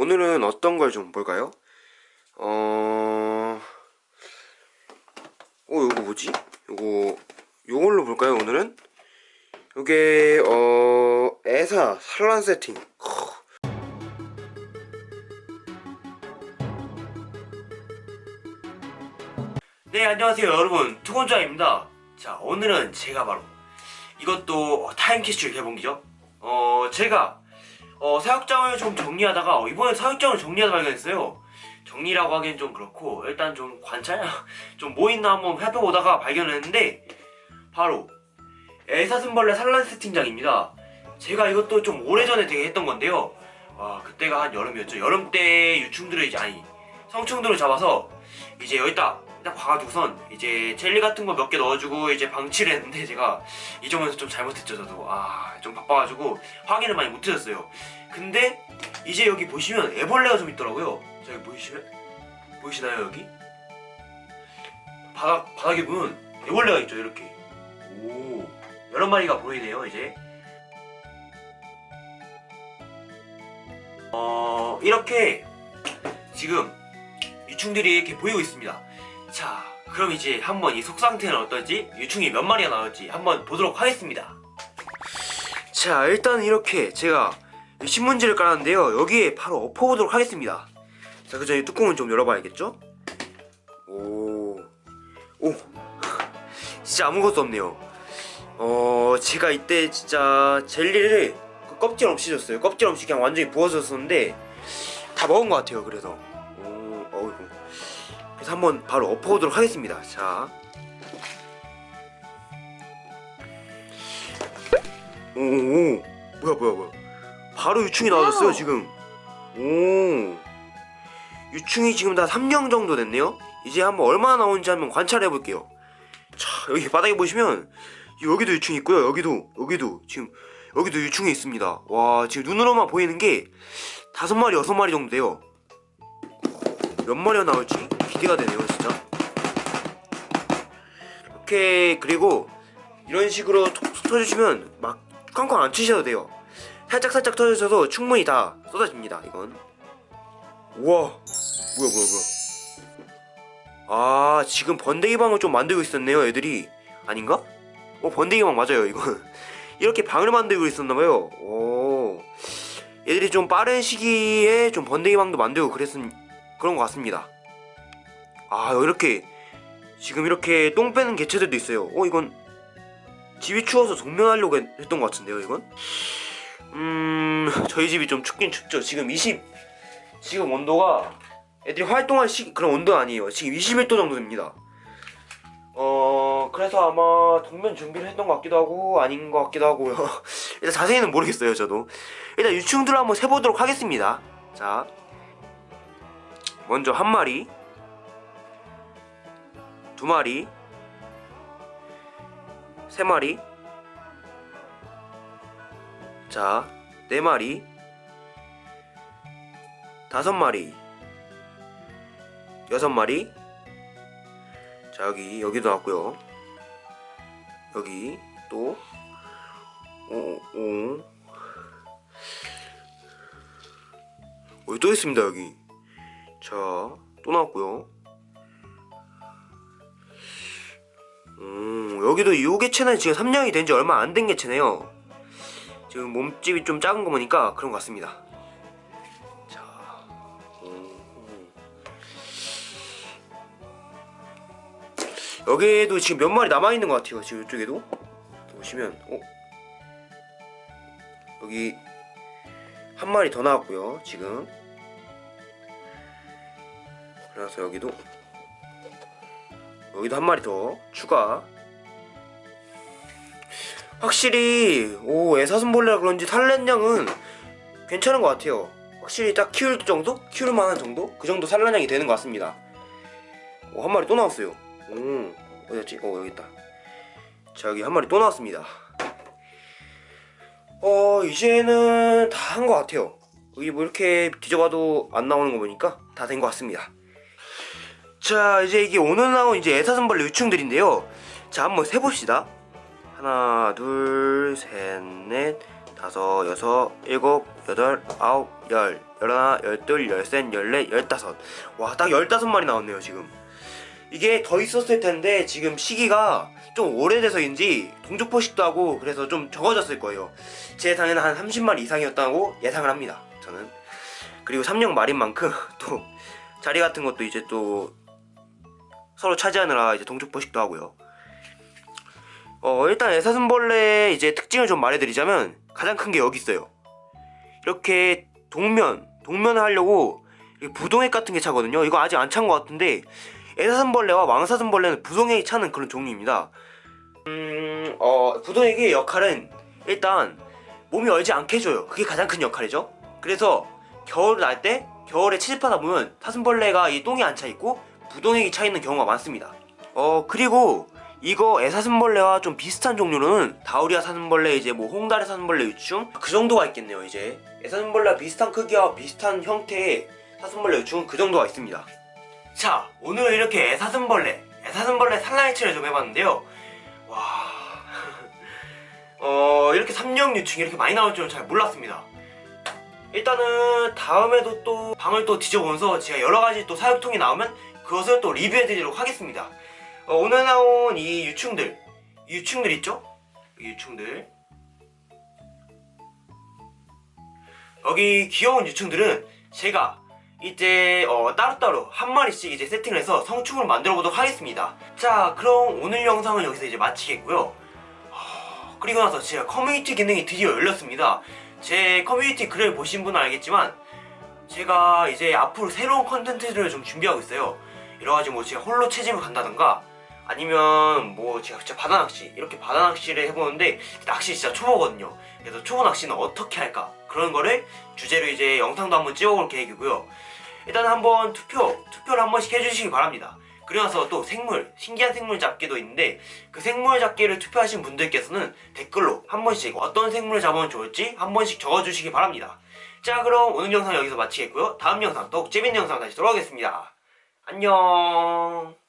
오늘은 어떤 걸 좀 볼까요? 어... 어, 요거 뭐지? 요거, 요걸로 볼까요, 오늘은? 요게, 어, 에사 산란 세팅. 네, 안녕하세요, 여러분. 투건자입니다. 자, 오늘은 제가 바로 이것도 타임캐슐 개봉기죠. 어, 제가 어, 사육장을 좀 정리하다가 어, 이번에 사육장을 정리하다 발견했어요. 정리라고 하기엔 좀 그렇고 일단 좀 관찰 좀 뭐 있나 한번 해보다가 발견했는데 바로 애사슴벌레 산란 세팅장입니다. 제가 이것도 좀 오래전에 되게 했던 건데요. 와 그때가 한 여름이었죠. 여름 때 유충들을 이제 아니 성충들을 잡아서 이제 여기다 딱 봐가지고선 이제 젤리 같은 거 몇 개 넣어주고 이제 방치를 했는데 제가 이 점에서 좀 잘못했죠 저도. 아 좀 바빠가지고 확인을 많이 못해줬어요. 근데 이제 여기 보시면 애벌레가 좀 있더라고요. 저기 보이시면 보이시나요 여기? 바닥 바닥에 보면 애벌레가 있죠 이렇게. 오 여러 마리가 보이네요 이제. 어 이렇게 지금 유충들이 이렇게 보이고 있습니다 자 그럼 이제 한번 이 속 상태는 어떨지 유충이 몇 마리가 나올지 한번 보도록 하겠습니다. 자 일단 이렇게 제가 신문지를 깔았는데요. 여기에 바로 엎어보도록 하겠습니다. 자 그 전에 뚜껑을 좀 열어봐야겠죠? 오, 오. 진짜 아무것도 없네요. 어 제가 이때 진짜 젤리를 그 껍질 없이 줬어요. 껍질 없이 그냥 완전히 부어졌었는데 다 먹은 것 같아요 그래서 그래서 한번 바로 엎어보도록 하겠습니다. 자. 오오 뭐야 뭐야 뭐야. 바로 유충이 나와줬어요 와우. 지금. 오. 유충이 지금 다 3령 정도 됐네요. 이제 한번 얼마나 나오는지 한번 관찰해 볼게요. 자 여기 바닥에 보시면 여기도 유충이 있고요. 여기도 여기도 지금 여기도 유충이 있습니다. 와 지금 눈으로만 보이는 게 다섯 마리 여섯 마리 정도 돼요. 몇 마리가 나올지 기대가 되네요 진짜. 이렇게 그리고 이런 식으로 톡톡 터주시면 막 꽝꽝 안 치셔도 돼요. 살짝 살짝 터주셔도 충분히 다 쏟아집니다 이건. 우와. 뭐야 뭐야 뭐야. 아 지금 번데기 방을 좀 만들고 있었네요 애들이. 아닌가? 어 번데기 방 맞아요 이건 이렇게 방을 만들고 있었나봐요. 오. 얘들이 좀 빠른 시기에 좀 번데기 방도 만들고 그랬은 그런 것 같습니다 아 이렇게 지금 이렇게 똥 빼는 개체들도 있어요. 어 이건 집이 추워서 동면하려고 했- 했던 것 같은데요 이건? 음 저희 집이 좀 춥긴 춥죠. 지금 20 지금 온도가 애들이 활동할 시 그런 온도 아니에요. 지금 21도 정도 됩니다. 어 그래서 아마 동면 준비를 했던 것 같기도 하고 아닌 것 같기도 하고요. 일단 자세히는 모르겠어요 저도. 일단 유충들을 한번 세보도록 하겠습니다. 자 먼저 한 마리 두 마리? 세 마리? 자, 네 마리. 다섯 마리. 여섯 마리. 자, 여기 여기도 나왔고요. 여기 또 오, 오. 어, 또 있습니다 여기. 자, 또 나왔고요 음, 여기도 이 개체는 지금 3년이 된 지 얼마 안 된 개체네요. 지금 몸집이 좀 작은 거 보니까 그런 것 같습니다. 자, 음. 여기에도 지금 몇 마리 남아 있는 것 같아요. 지금 이쪽에도 보시면, 어, 여기 한 마리 더 나왔고요. 지금. 그래서 여기도 여기도 한 마리 더 추가 확실히 오 애사슴벌레라 그런지 산란량은 괜찮은 것 같아요. 확실히 딱 키울 정도? 키울 만한 정도? 그 정도 산란량이 되는 것 같습니다. 오, 한 마리 또 나왔어요. 오 어디였지? 어 여기 있다. 자 여기 한 마리 또 나왔습니다. 어 이제는 다 한 것 같아요. 여기 뭐 이렇게 뒤져봐도 안 나오는 거 보니까 다 된 것 같습니다. 자 이제 이게 오늘 나온 이제 애사슴벌레 유충들인데요. 자 한번 세봅시다 하나 둘 셋 넷 다섯, 여섯, 일곱, 여덟, 아홉, 열, 열하나, 열둘, 열셋, 열넷, 열다섯. 와, 딱 열다섯 마리 나왔네요, 지금. 이게 더 있었을 텐데 지금 시기가 좀 오래돼서인지 동족 포식도 하고 그래서 좀 적어졌을 거예요. 제 예상에는 한 30마리 이상이었다고 예상을 합니다. 저는. 그리고 3령 말인 만큼 또 자리 같은 것도 이제 또 서로 차지하느라 이제 동족 포식도 하고요. 어, 일단 애사슴벌레의 이제 특징을 좀 말해드리자면 가장 큰 게 여기 있어요. 이렇게 동면, 동면을 하려고 부동액 같은 게 차거든요. 이거 아직 안 찬 것 같은데 애사슴벌레와 왕사슴벌레는 부동액이 차는 그런 종류입니다. 음, 어, 부동액의 역할은 일단 몸이 얼지 않게 해줘요. 그게 가장 큰 역할이죠. 그래서 겨울 날 때 겨울에 채집하다 보면 사슴벌레가 이 똥이 안 차 있고 부동액이 차 있는 경우가 많습니다. 어 그리고 이거 애사슴벌레와 좀 비슷한 종류로는 다우리아 사슴벌레 이제 뭐 홍다리 사슴벌레 유충 그 정도가 있겠네요 이제 애사슴벌레와 비슷한 크기와 비슷한 형태의 사슴벌레 유충은 그 정도가 있습니다. 자 오늘은 이렇게 애사슴벌레 애사슴벌레 산란해체를 좀 해봤는데요. 와 어, 이렇게 삼령 유충이 이렇게 많이 나올 줄은 잘 몰랐습니다. 일단은 다음에도 또 방을 또 뒤져보면서 제가 여러가지 또 사육통이 나오면 그것을 또 리뷰해드리도록 하겠습니다. 어, 오늘 나온 이 유충들, 이 유충들 있죠? 이 유충들. 여기 귀여운 유충들은 제가 이제 어, 따로따로 한 마리씩 이제 세팅을 해서 성충을 만들어 보도록 하겠습니다. 자, 그럼 오늘 영상은 여기서 이제 마치겠고요. 그리고 나서 제가 커뮤니티 기능이 드디어 열렸습니다. 제 커뮤니티 글을 보신 분은 알겠지만 제가 이제 앞으로 새로운 컨텐츠를 좀 준비하고 있어요. 이래가지고 뭐 제가 홀로 채집을 간다던가 아니면 뭐 제가 진짜 바다 낚시 이렇게 바다 낚시를 해보는데 낚시 진짜 초보거든요. 그래서 초보 낚시는 어떻게 할까 그런 거를 주제로 이제 영상도 한번 찍어볼 계획이고요. 일단 한번 투표 투표를 한 번씩 해주시기 바랍니다. 그리고 나서 또 생물 신기한 생물 잡기도 있는데 그 생물 잡기를 투표하신 분들께서는 댓글로 한 번씩 어떤 생물을 잡으면 좋을지 한 번씩 적어주시기 바랍니다. 자 그럼 오늘 영상 여기서 마치겠고요. 다음 영상 더욱 재밌는 영상 다시 돌아오겠습니다. 안녕